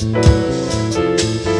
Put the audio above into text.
Música